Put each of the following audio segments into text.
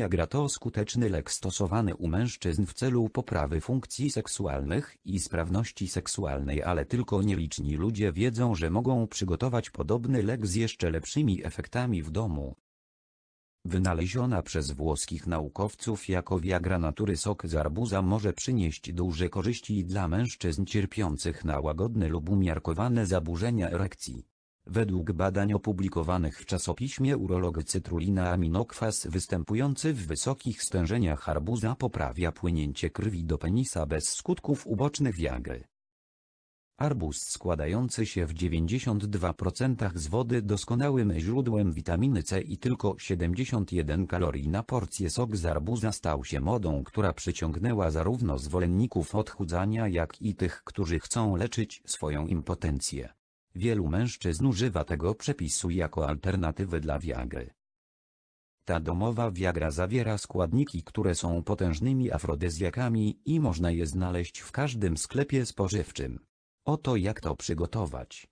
Viagra to skuteczny lek stosowany u mężczyzn w celu poprawy funkcji seksualnych i sprawności seksualnej, ale tylko nieliczni ludzie wiedzą, że mogą przygotować podobny lek z jeszcze lepszymi efektami w domu. Wynaleziona przez włoskich naukowców jako Viagra natury sok z arbuza może przynieść duże korzyści dla mężczyzn cierpiących na łagodne lub umiarkowane zaburzenia erekcji. Według badań opublikowanych w czasopiśmie Urolog cytrulina aminokwas występujący w wysokich stężeniach arbuza poprawia płynięcie krwi do penisa bez skutków ubocznych Viagry. Arbuz składający się w 92% z wody doskonałym źródłem witaminy C i tylko 71 kalorii na porcję sok z arbuza stał się modą, która przyciągnęła zarówno zwolenników odchudzania jak i tych, którzy chcą leczyć swoją impotencję. Wielu mężczyzn używa tego przepisu jako alternatywy dla Viagry. Ta domowa Viagra zawiera składniki, które są potężnymi afrodyzjakami i można je znaleźć w każdym sklepie spożywczym. Oto jak to przygotować.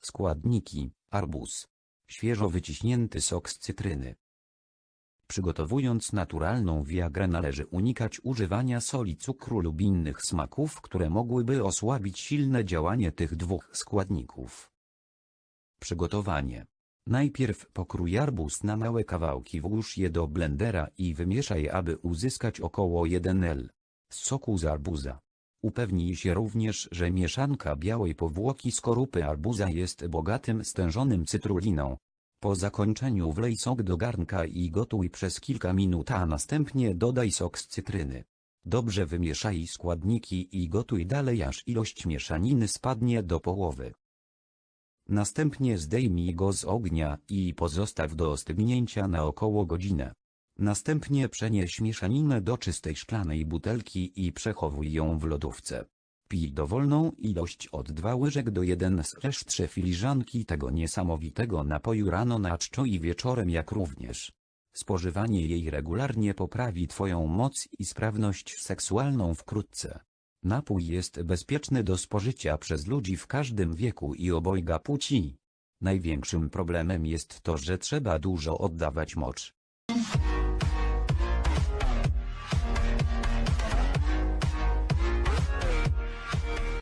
Składniki, arbuz. Świeżo wyciśnięty sok z cytryny. Przygotowując naturalną Viagrę należy unikać używania soli, cukru lub innych smaków, które mogłyby osłabić silne działanie tych dwóch składników. Przygotowanie. Najpierw pokrój arbuz na małe kawałki, włóż je do blendera i wymieszaj, aby uzyskać około 1 L soku z arbuza. Upewnij się również, że mieszanka białej powłoki skorupy arbuza jest bogatym stężonym cytruliną. Po zakończeniu wlej sok do garnka i gotuj przez kilka minut, a następnie dodaj sok z cytryny. Dobrze wymieszaj składniki i gotuj dalej aż ilość mieszaniny spadnie do połowy. Następnie zdejmij go z ognia i pozostaw do ostygnięcia na około godzinę. Następnie przenieś mieszaninę do czystej szklanej butelki i przechowuj ją w lodówce. Pij dowolną ilość od 2 łyżek do 1 z 3 filiżanki tego niesamowitego napoju rano na czczo i wieczorem jak również. Spożywanie jej regularnie poprawi Twoją moc i sprawność seksualną wkrótce. Napój jest bezpieczny do spożycia przez ludzi w każdym wieku i obojga płci. Największym problemem jest to, że trzeba dużo oddawać mocz.